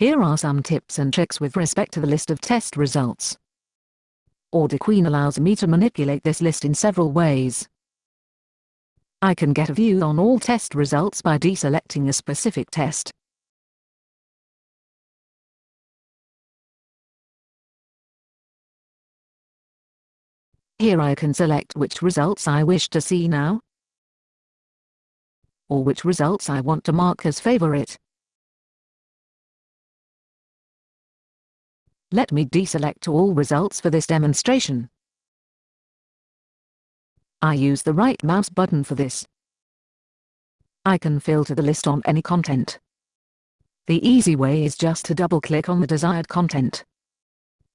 Here are some tips and tricks with respect to the list of test results. AudiQueen allows me to manipulate this list in several ways. I can get a view on all test results by deselecting a specific test. Here I can select which results I wish to see now, or which results I want to mark as favorite. Let me deselect all results for this demonstration. I use the right mouse button for this. I can filter the list on any content. The easy way is just to double-click on the desired content.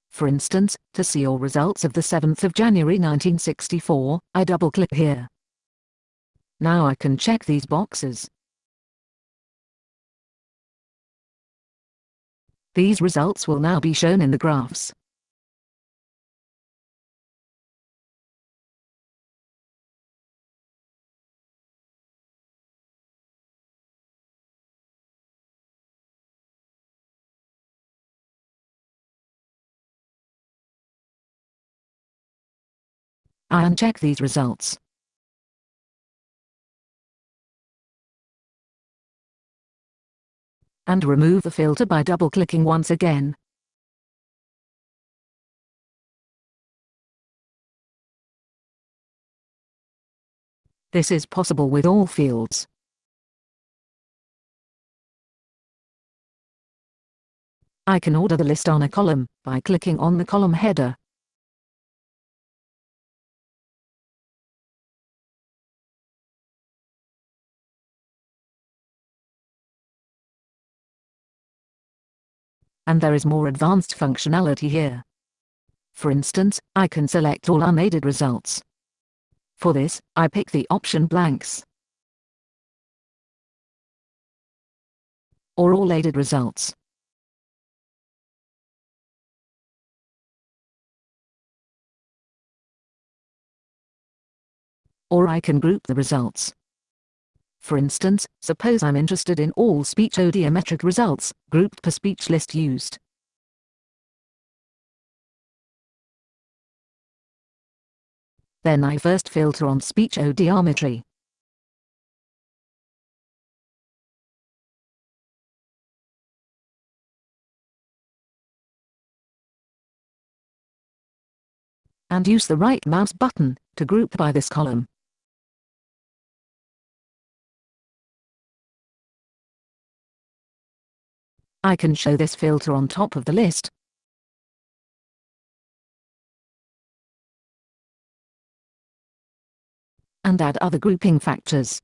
For instance, to see all results of the 7th of January 1964, I double-click here. Now I can check these boxes. These results will now be shown in the graphs. I uncheck these results. And remove the filter by double-clicking once again. This is possible with all fields. I can order the list on a column by clicking on the column header. And there is more advanced functionality here. For instance, I can select all unaided results. For this, I pick the option blanks. Or all aided results. Or I can group the results. For instance, suppose I'm interested in all speech audiometric results, grouped per speech list used. Then I first filter on speech audiometry. And use the right mouse button to group by this column. I can show this filter on top of the list. And add other grouping factors.